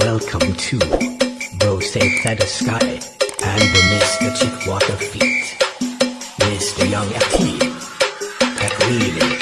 Welcome to Bro Safe Feather Sky and the Mr. Chick Chickwater Feet. Mr. Young FT. Pet Reading.